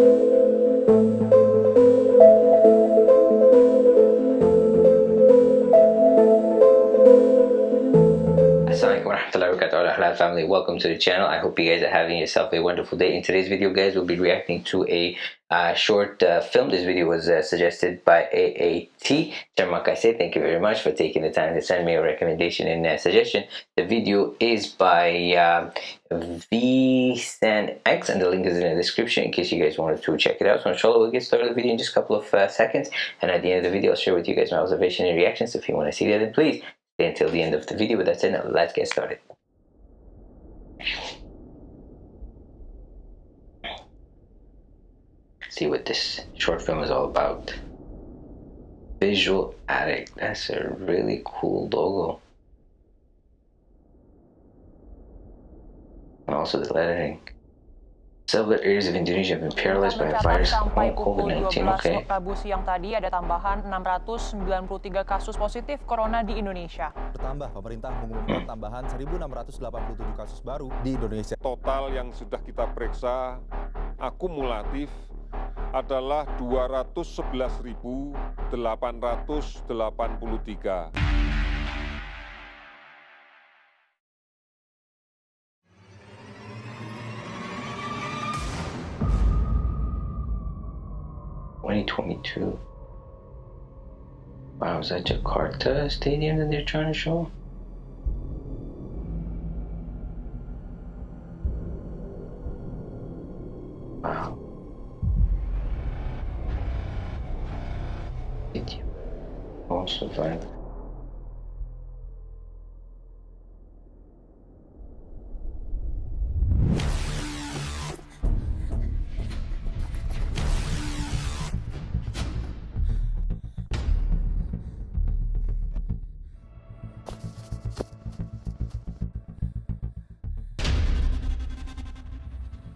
thank you. Family. Welcome to the channel. I hope you guys are having yourself a wonderful day. In today's video guys we'll be reacting to a uh, short uh, film. This video was uh, suggested by aat say thank you very much for taking the time to send me a recommendation and uh, suggestion. The video is by uh, X, and the link is in the description in case you guys wanted to check it out. So inshallah we'll get started with the video in just a couple of uh, seconds. And at the end of the video i'll share with you guys my observation and reactions. If you want to see that then please stay until the end of the video. With that's it now let's get started See what this short film is all about. Visual Addict. That's a really cool logo. And also the lettering. Several areas of Indonesia have been paralyzed by a virus sampai pukul 12 okay. Rabu siang tadi ada tambahan 693 kasus positif corona di Indonesia. Bertambah, pemerintah mengumumkan tambahan 1.687 kasus baru di Indonesia. Total yang sudah kita periksa akumulatif adalah 211.883. 2022. Wow, is that Jakarta Stadium that they're trying to show? Wow. Also fine.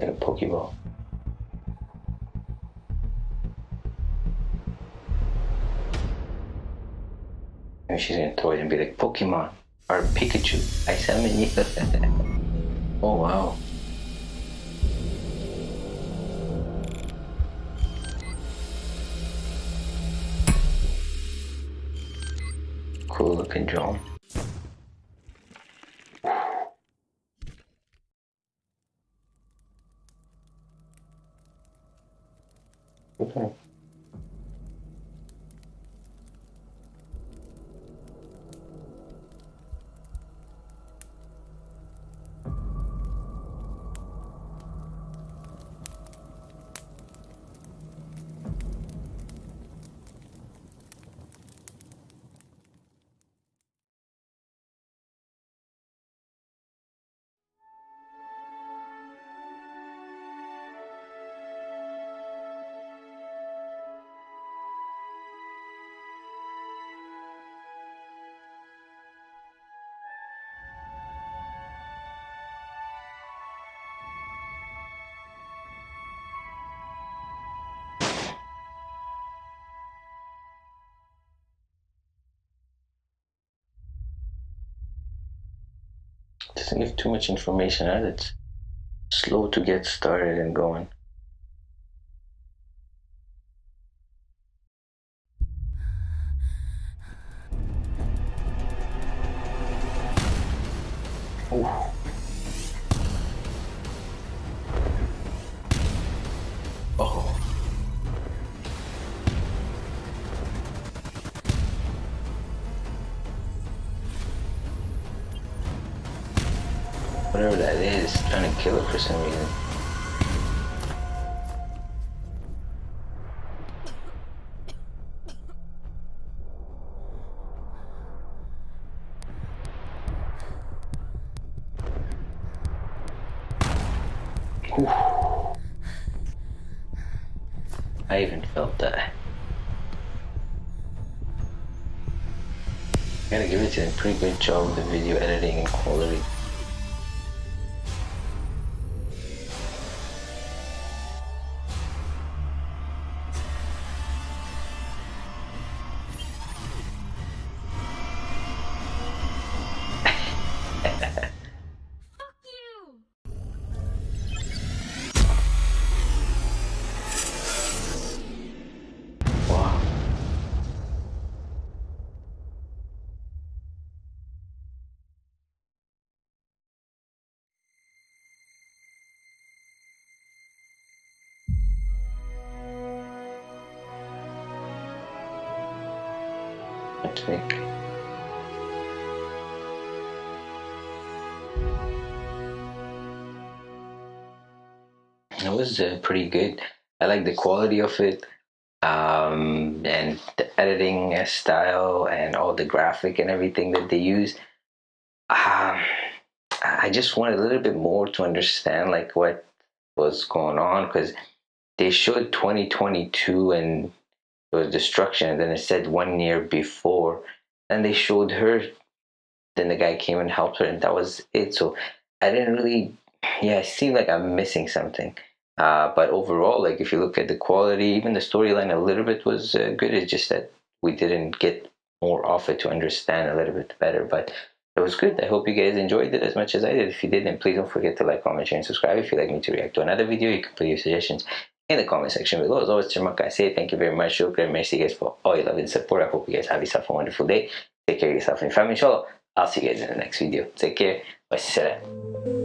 And a Pokeball. And she's gonna throw it and be like, Pokemon, or Pikachu, I summon you. oh wow. Cool looking drone. OK give too much information out. It's slow to get started and going. Ooh. Whatever that is, trying to kill it for some reason. I even felt that. Gotta give it to them. Pretty good job with the video editing and quality. It was uh, pretty good. I like the quality of it um, and the editing style and all the graphic and everything that they use. Um, I just wanted a little bit more to understand like what was going on because they showed 2022 and was destruction and then it said one year before and they showed her then the guy came and helped her and that was it so i didn't really yeah it seemed like i'm missing something uh, but overall like if you look at the quality even the storyline a little bit was uh, good it's just that we didn't get more of it to understand a little bit better but it was good. I hope you guys enjoyed it as much as I did. If you did, then please don't forget to like, comment, share, and subscribe. If you'd like me to react to another video, you can put your suggestions in the comment section below. As always, terima kasih thank you very much. Shukran. Merci guys for all your love and support. I hope you guys have yourself a wonderful day. Take care of yourself and your family, inshallah. I'll see you guys in the next video. Take care. Wassalam.